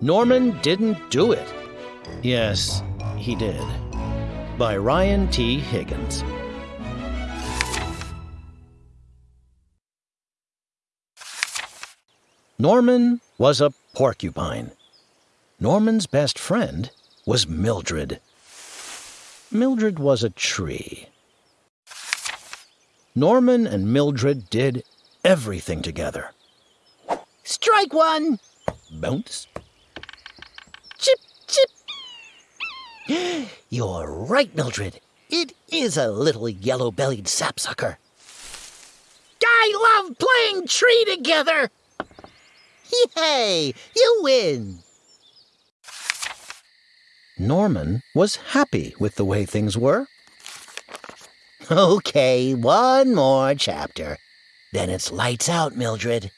Norman Didn't Do It. Yes, he did. By Ryan T. Higgins. Norman was a porcupine. Norman's best friend was Mildred. Mildred was a tree. Norman and Mildred did everything together. Strike one! Bounce. Chip, chip! You're right, Mildred. It is a little yellow bellied sapsucker. I love playing tree together! Yay! You win! Norman was happy with the way things were. Okay, one more chapter. Then it's lights out, Mildred.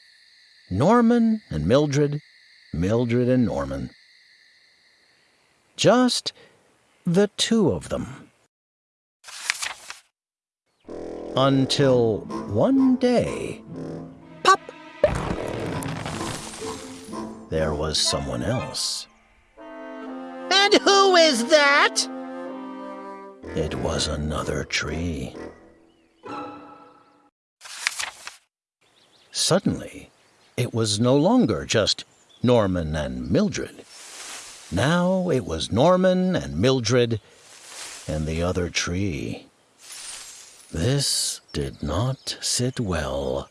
Norman and Mildred, Mildred and Norman. Just the two of them. Until one day, pop! There was someone else. And who is that? It was another tree. Suddenly, it was no longer just Norman and Mildred. Now it was Norman and Mildred and the other tree. This did not sit well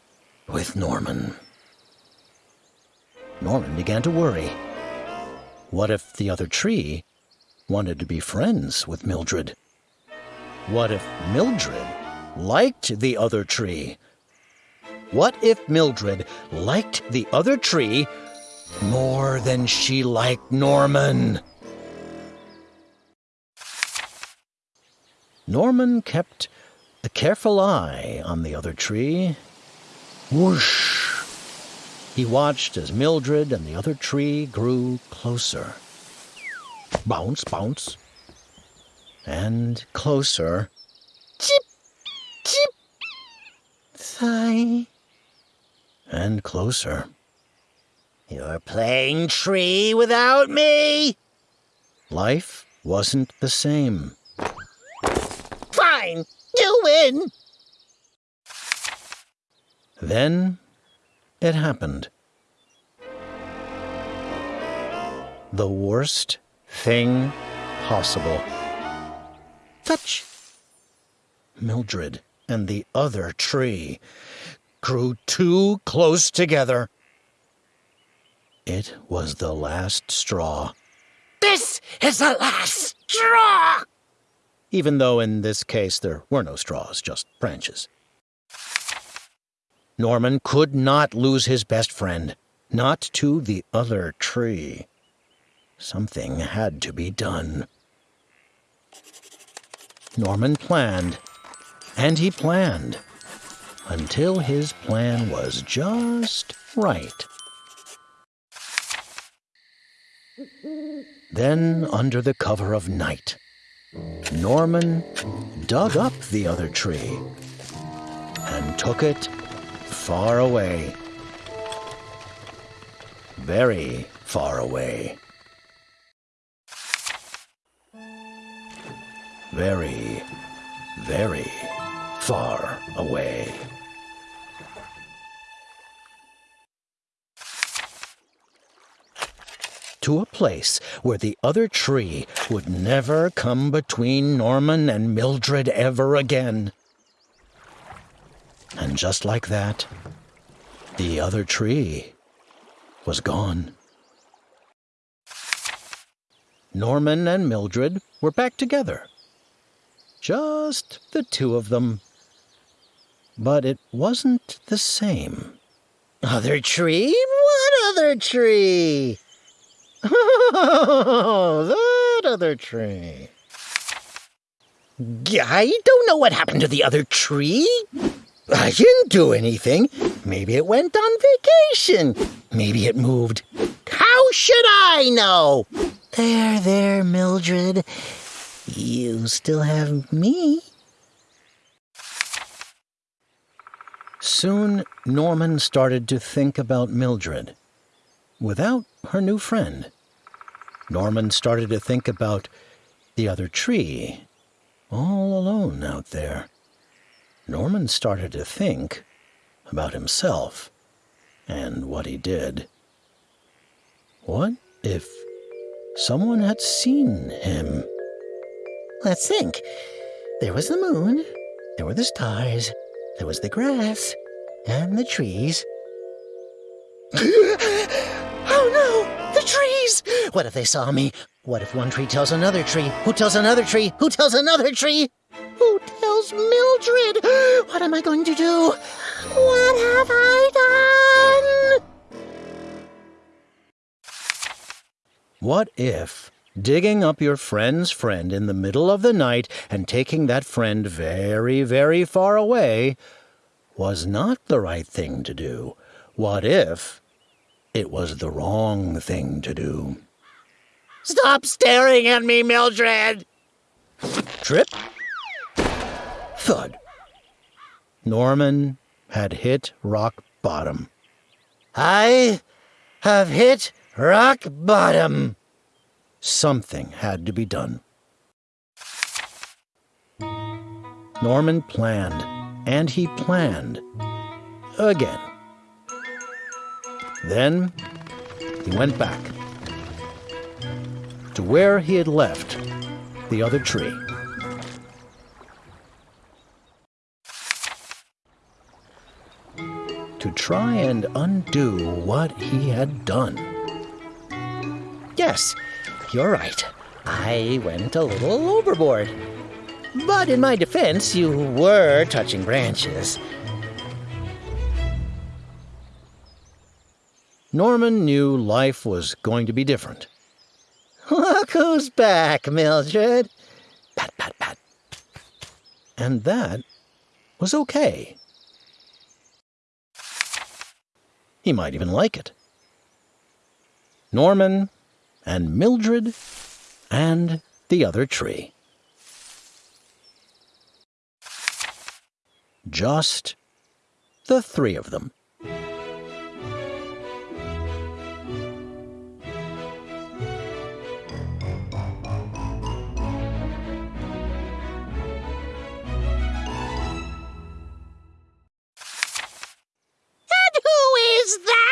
with Norman. Norman began to worry. What if the other tree wanted to be friends with Mildred? What if Mildred liked the other tree? What if Mildred liked the other tree more than she liked Norman? Norman kept a careful eye on the other tree. Whoosh! He watched as Mildred and the other tree grew closer. Bounce, bounce. And closer. Chip, chip. Sigh. And closer. You're playing tree without me? Life wasn't the same. Fine, you win. Then it happened. The worst thing possible. Touch! Mildred and the other tree grew too close together. It was the last straw. This is the last straw! Even though in this case there were no straws, just branches. Norman could not lose his best friend, not to the other tree. Something had to be done. Norman planned, and he planned, until his plan was just right. Then, under the cover of night, Norman dug up the other tree and took it far away. Very far away. Very, very far away. To a place where the other tree would never come between Norman and Mildred ever again. And just like that, the other tree was gone. Norman and Mildred were back together. Just the two of them. But it wasn't the same. Other tree? What other tree? Oh, that other tree. I don't know what happened to the other tree. I didn't do anything. Maybe it went on vacation. Maybe it moved. How should I know? There, there, Mildred. You still have me. Soon Norman started to think about Mildred without her new friend. Norman started to think about the other tree, all alone out there. Norman started to think about himself and what he did. What if someone had seen him? Let's think. There was the moon, there were the stars, there was the grass, and the trees. no! The trees! What if they saw me? What if one tree tells another tree? Who tells another tree? Who tells another tree? Who tells Mildred? What am I going to do? What have I done? What if digging up your friend's friend in the middle of the night and taking that friend very, very far away was not the right thing to do? What if it was the wrong thing to do? Stop staring at me, Mildred! Trip. Thud. Norman had hit rock bottom. I have hit rock bottom. Something had to be done. Norman planned, and he planned again. Then he went back to where he had left the other tree. To try and undo what he had done. Yes, you're right. I went a little overboard. But in my defense, you were touching branches. Norman knew life was going to be different. Look who's back, Mildred. Pat, pat, pat. And that was okay. He might even like it. Norman and Mildred and the other tree. Just the three of them. that?